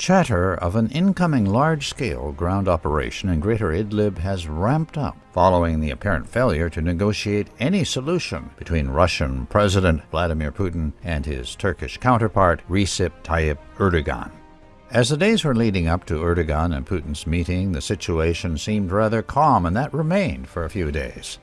Chatter of an incoming large-scale ground operation in Greater Idlib has ramped up following the apparent failure to negotiate any solution between Russian President Vladimir Putin and his Turkish counterpart Recep Tayyip Erdogan. As the days were leading up to Erdogan and Putin's meeting, the situation seemed rather calm, and that remained for a few days.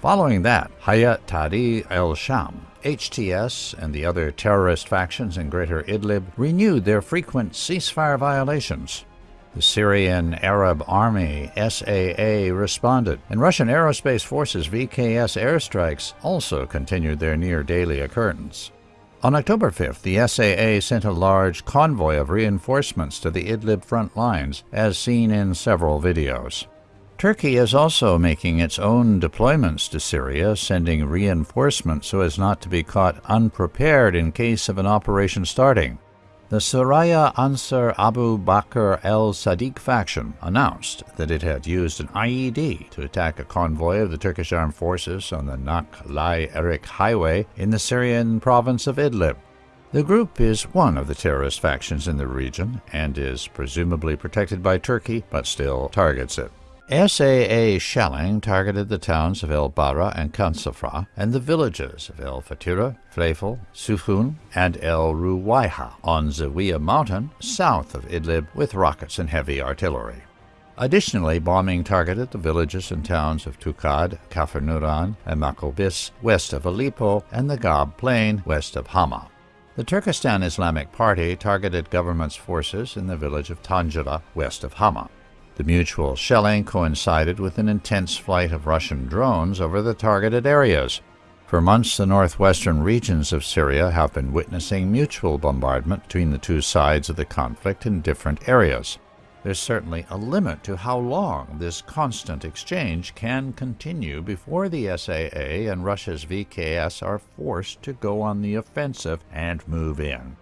Following that, Hayat Tahrir al-Sham, HTS, and the other terrorist factions in Greater Idlib renewed their frequent ceasefire violations. The Syrian Arab Army SAA responded, and Russian Aerospace Forces VKS airstrikes also continued their near daily occurrence. On October 5th, the SAA sent a large convoy of reinforcements to the Idlib front lines, as seen in several videos. Turkey is also making its own deployments to Syria, sending reinforcements so as not to be caught unprepared in case of an operation starting. The Saraya Ansar Abu Bakr el Sadiq faction announced that it had used an IED to attack a convoy of the Turkish armed forces on the Nak-Lai Erik highway in the Syrian province of Idlib. The group is one of the terrorist factions in the region and is presumably protected by Turkey, but still targets it. SAA shelling targeted the towns of El Bara and Kansafra and the villages of El Fatira, Freifel, Sufun, and El Ruwaiha on Zawiya Mountain, south of Idlib, with rockets and heavy artillery. Additionally, bombing targeted the villages and towns of Tukad, Kafir and Makobis, west of Aleppo, and the Ghab Plain, west of Hama. The Turkestan Islamic Party targeted government's forces in the village of Tanjira, west of Hama. The mutual shelling coincided with an intense flight of Russian drones over the targeted areas. For months, the northwestern regions of Syria have been witnessing mutual bombardment between the two sides of the conflict in different areas. There's certainly a limit to how long this constant exchange can continue before the SAA and Russia's VKS are forced to go on the offensive and move in.